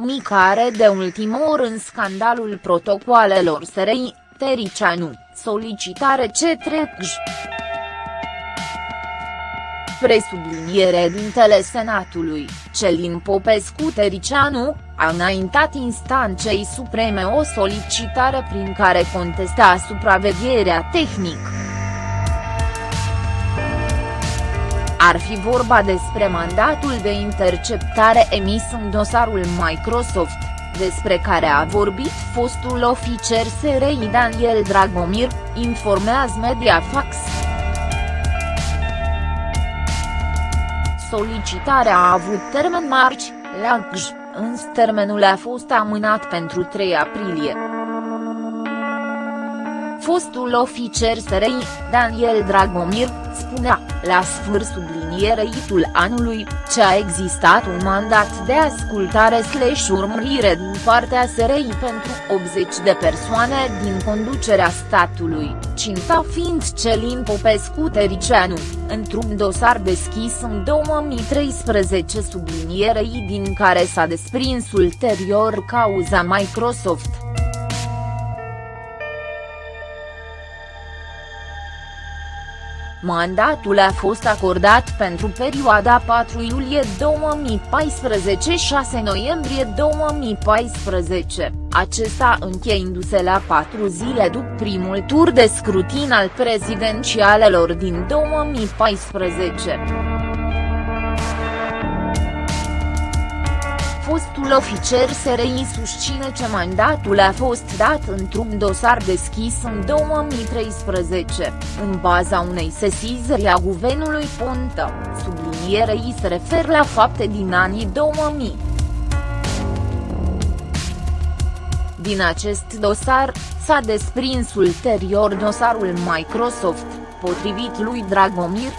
implicare de ultimă oră în scandalul protocoalelor SRI, Tericianu, solicitare către GJ. Presubliniere dintele Senatului, Celin Popescu Tericianu, a înaintat instanței supreme o solicitare prin care contesta supravegherea tehnică. Ar fi vorba despre mandatul de interceptare emis în dosarul Microsoft, despre care a vorbit fostul oficer SRI Daniel Dragomir, informează Mediafax. Solicitarea a avut termen marci, la GJ, însă termenul a fost amânat pentru 3 aprilie. Fostul oficer SRI, Daniel Dragomir, spunea, la sfârșit subliniereitul anului, ce a existat un mandat de ascultare slash urmărire din partea SRI pentru 80 de persoane din conducerea statului, cinta fiind Celin Popescu Tericianu, într-un dosar deschis în 2013 sublinierei din care s-a desprins ulterior cauza Microsoft. Mandatul a fost acordat pentru perioada 4 iulie 2014-6 noiembrie 2014, acesta încheindu-se la patru zile după primul tur de scrutin al prezidențialelor din 2014. Fostul oficer SRI susține că mandatul a fost dat într-un dosar deschis în 2013, în baza unei sesizări a guvernului Ponta, sublinierei se refer la fapte din anii 2000. Din acest dosar, s-a desprins ulterior dosarul Microsoft, potrivit lui Dragomir,